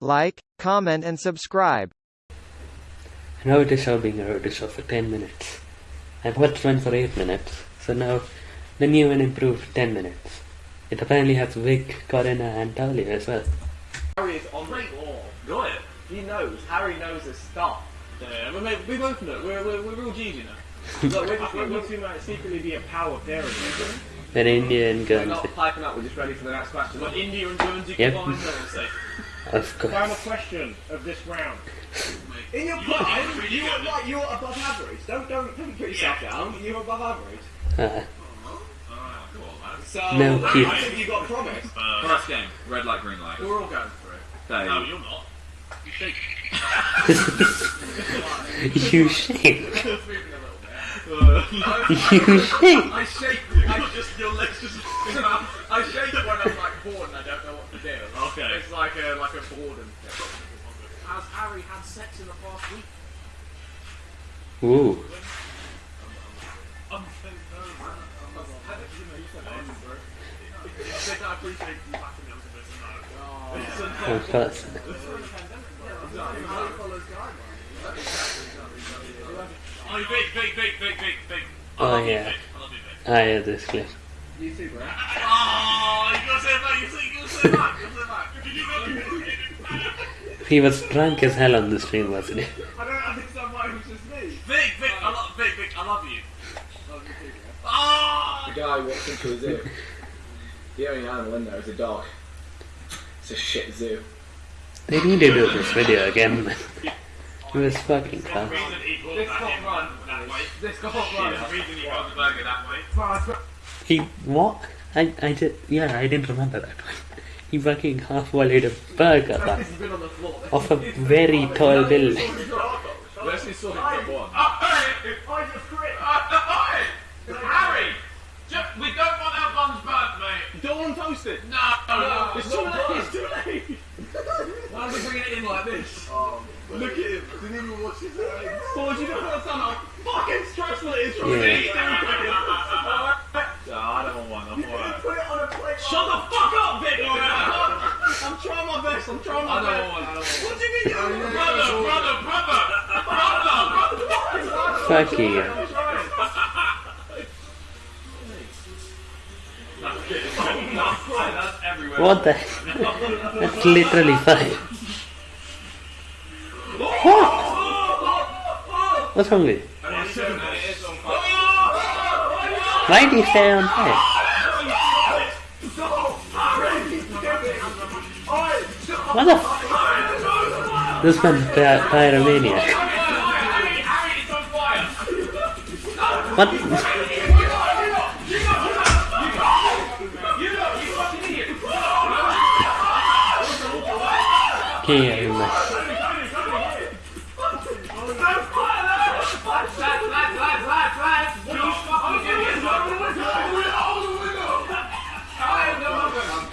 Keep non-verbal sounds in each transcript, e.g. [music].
like, comment and subscribe. I know it is show being a road show for 10 minutes. I've watched one for 8 minutes, so now the new and improved 10 minutes. It apparently has Vic, Corinna and Talia as well. Harry is on the ball. Got it. He knows. Harry knows his stuff. Yeah, we, mate, we both know. We're, we're, we're real G's, you know. Look, we're just we're, we might secretly be a power pairing. An Indian We're Guernsey. not piping up. We're just ready for the next question. But India and Guernsey Yep. combined, I would say. Of Final question of this round. In your prime, you were like you were above average. Don't don't don't put yourself down. You were above average. Uh, So No, I Keith. think you got promised. First game, red light, green light. We're all going for it. Dave. No, you're not. You shake. [laughs] you [laughs] shake. Uh, You [laughs] shake. I shake. I just your legs just. I shake when I'm like bored and I don't know what to. Okay. It's like a like a boredom thing. Has Harry had sex in the past week? Ooh. I appreciate you backing me up a bit. No. Of course. Oh, big, big, big, big, big, big. I Oh, yeah. I love you, Vic. I heard this clip. You too, bro. Oh, you gotta say it back. You say, you gotta say it back. You gotta say it back. Did you go? He was drunk as hell on the stream, wasn't he? I don't understand why it was just me. Vic, Vic, I love Vic, Vic, I love you. Love you too, bro. Oh! The guy walks into a zoo. The only animal in there is a dog. It's a shit zoo. They need to do this video again. man. It was fucking There's a fun. reason he This that run. This There's a reason he got the burger that way. He what? I I did yeah I didn't remember that one. He fucking half volleyed a burger but He's been on the floor. off a very tall building. We saw him one. I just quit. Harry! Just, we don't want our buns burnt, mate. Don't want toasted. No, no, It's too late. It's too late. Why are we bringing it in like this? Look at him. Didn't even watch his legs. What would you do for how fucking stressful it is from Yeah. me? I don't want one. I'm alright. Put it on a plate. Shut the fuck up, Vic! I'm trying my best. I'm trying my I don't best. want one. I don't want What do you mean? you don't want Brother, brother, brother! Brother! Fuck you. What the? [laughs] That's literally fine. What? What's wrong with you? Why do you stay on fire? What the? This py- pyromaniac. What? Okay, I'm like,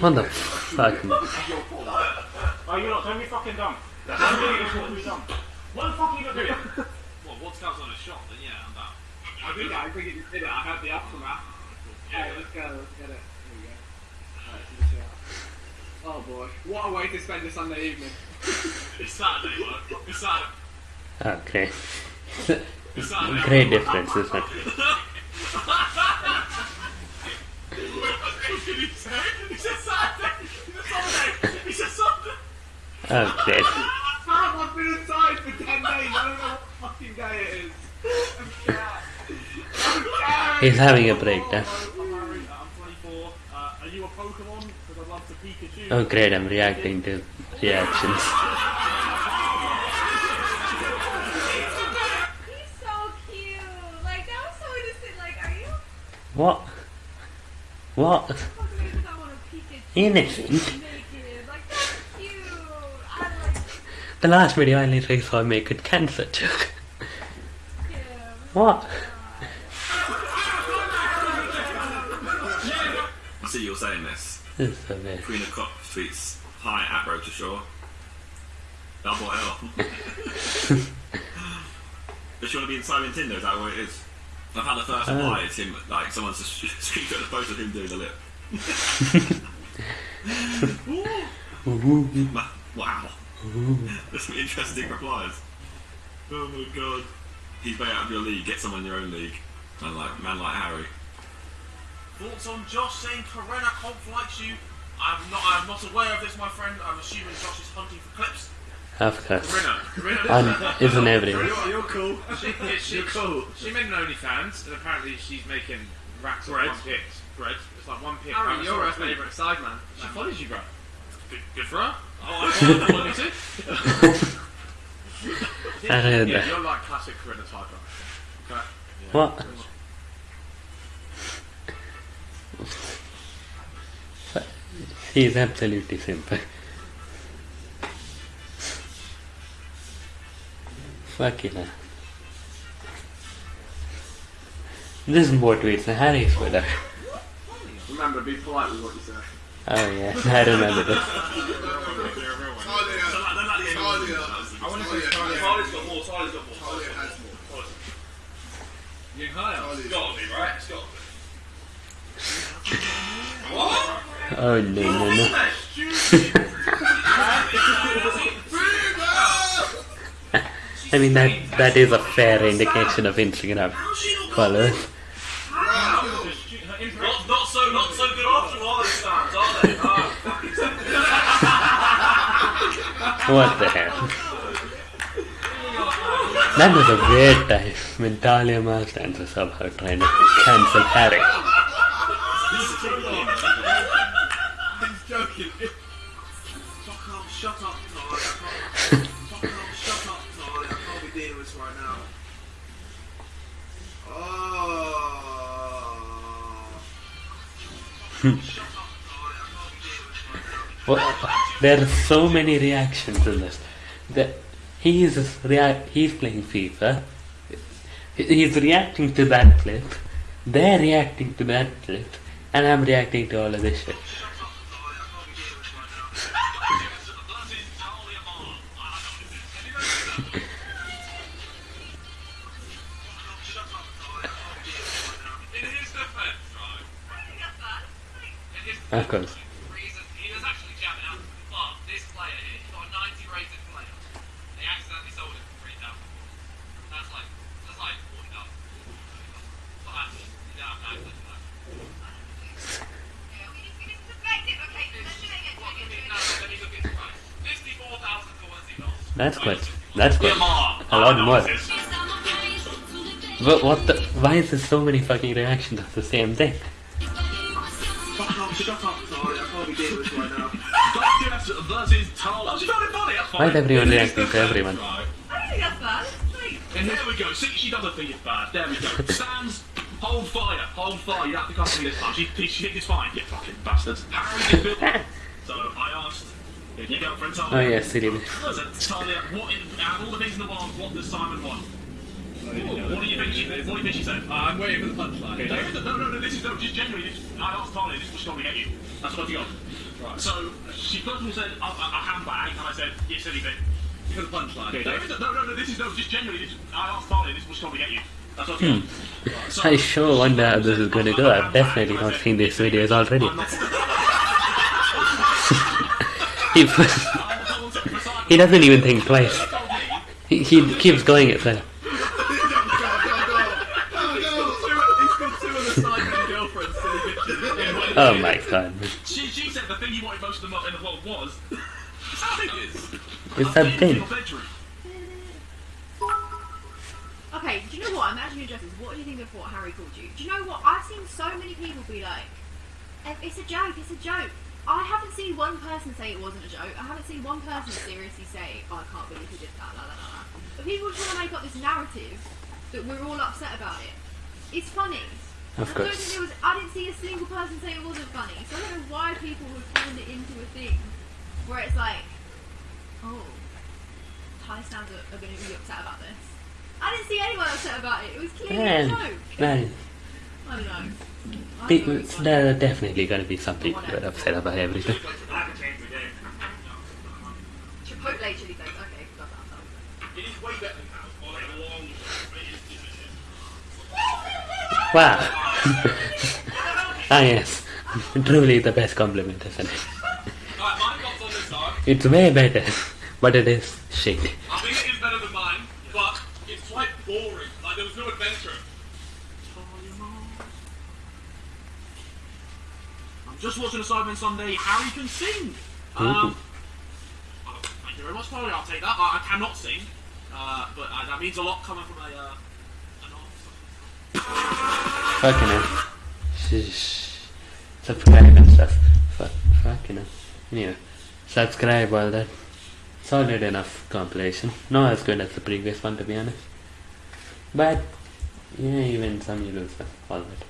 what the fuck? man? Oh, you're not. Don't be fucking dumb. Don't be dumb. What the fuck are you not doing? Well, what's counts on a shot, then yeah, I'm down. I think I think you did it. I had the aftermath. Alright, let's go. Let's get it. Here we go. Alright, so this shot. Oh boy, what a way to spend a Sunday evening. [laughs] It's Saturday, look. It's Saturday. Okay. It's Saturday. Great difference, isn't it? What did he say? He said Saturday. He said Sunday. He said Sunday. Okay. Fam, I've been inside for 10 days. I don't know what fucking day it is. I'm scared. He's having a breakdown. I'm I'm 24. Are you a Pokemon? Because I'd love to Pikachu. Oh great, I'm reacting to reactions. He's so cute. Like that was so innocent. Like, are you? What? What? Fuck me because I want to Pikachu. Innocent? Naked. Like that's cute. I like The last video I literally saw him make a cancer joke. What? I see you're saying this. This is so weird. Queen of Cop tweets, Hi at Road to Shore. Double L. [laughs] Does she want to be in Sidemen Tinder? Is that what it is? I've had the first Oh. reply, it's him, like, someone's just [laughs] screenshot the photo of him doing the lip. [laughs] Wow. There's some interesting replies. Oh my god. He's way out of your league. Get someone in your own league. Man like man like Harry. Thoughts on Josh saying Corinna likes you? I'm not. I'm not aware of this, my friend. I'm assuming Josh is hunting for clips. Of course. Rinna. Rinna. And isn't everyone. You're, you're cool. She, yeah, she, You're cool. she made an OnlyFans, and apparently she's making racks of one pics. Bread. It's like one pic. Harry, you're her sorry. favourite Sideman. She follows you, bro. Good, good for her. Oh, I follow her too. [laughs] I heard Yeah, that. you're like classic Corinna type. bro. Okay. What? He's absolutely simple. Fucking hell. This is more tweets than Harry's Twitter. Remember, be polite with what you say. Oh yeah, [laughs] I remember this. I want to see Talia. Talia's got more. Talia's got more. Talia has more. You can hire. It's got to be right. It's got to be. Oh no no no. [laughs] I mean that that is a fair indication of Instagram followers. Not, not so, good after all are? Ah, What the hell? That was a weird time when Talia Marstans was somehow trying to cancel Harry. He's joking. Fuck off, shut up, Talia. Fuck off, shut up, Talia. I can't be dealing with this right now. Oh. Well, there are so many reactions in this. That he is rea- he's playing FIFA. He's reacting to that clip. They're reacting to that clip, and I'm reacting to all of this shit. One zero. That's quite. That's quite. A lot more. again. But what the? Why is there so many fucking reactions of the same thing? Why is everyone In his reacting to everyone? right, I don't think that's bad. Like, And there we go. See, she doesn't think it's bad. There we go. [laughs] Stands, hold fire, hold fire. You have to come to me this time. She, she thinks it's fine. You fucking bastards. Harry's. [laughs] So I asked your girlfriend Talia. Oh yeah, silly. I said, Talia, what in, out of all the things in the world, what does Simon want? What do you think she, what do you think she said? I'm waiting for the punchline. Okay, David, no, no, no, this is, no, just genuinely, this, I asked Talia, this is what going to get you. That's what she got. Right. So, she first of all said, a, a, a handbag, and I said, yes, bit. For the punchline. Okay, David, no, no, no, this is, no, just genuinely, this, I asked Talia, this is what she's going to get you. That's what hmm. she. Right, so- I sure wonder how this is gonna go. I've definitely not seen these videos already. [laughs] He, [laughs] he doesn't even think twice. He, he keeps going at that. [laughs] He's got two of the Sidemen girlfriends, silly bitches. Oh my god. It's In thing. Okay, do you know what? I'm actually interested. What do you think of what Harry called you? Do you know what? I've seen so many people be like, "Eh, "It's a joke. It's a joke." I haven't seen one person say it wasn't a joke. I haven't seen one person seriously say, oh, "I can't believe he did that." La, la, la. But people want to make up this narrative that we're all upset about it. It's funny. Of I don't think course. there was. I didn't see a single person say it wasn't funny. So I don't know why people would turn it into a thing where it's like, oh, Thai sounds are, are going to be upset about this. I didn't see anyone upset about it. It was clearly a joke. man. I don't know. I don't know. There are definitely gonna be some people that are upset about everything. Chipotle chili flakes. Okay, got that. It is way better than house. Or like a long. Wow. [laughs] ah yes. [laughs] Truly the best compliment, isn't it? Alright, mine comes on this side. It's way better but it is shit. I think it is better than mine, but it's quite boring. Like there was no adventure. I'm just watching a Sidemen Sunday. Harry can sing. Um, oh, thank you very much, Polly. I'll take that. I, I cannot sing, uh, but uh, that means a lot coming from a. Uh. Fucking hell. Sheesh. Subscribe and stuff. Fuck, fucking hell. Anyway, subscribe all that. Solid enough compilation. Not as good as the previous one to be honest. But, yeah, even some, you lose. All that.